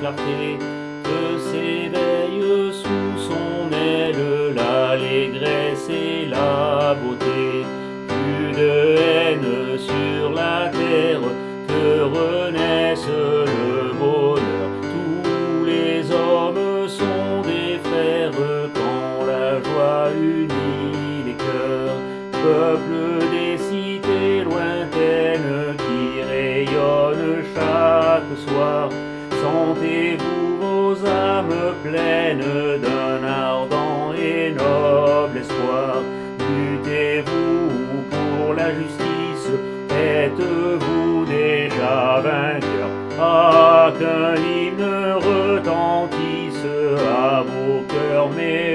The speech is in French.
clarté, que s'éveille sous son aile l'allégresse et la beauté. Plus de haine sur la terre, que renaisse le bonheur. Tous les hommes sont des frères quand la joie unit les cœurs. Peuple des cités lointaines qui rayonnent chaque soir, sentez-vous vos âmes pleines d'un ardent et noble espoir. Luttez-vous pour la justice, êtes-vous déjà vainqueur? Ah, qu'un hymne retentisse à vos cœurs mélangés.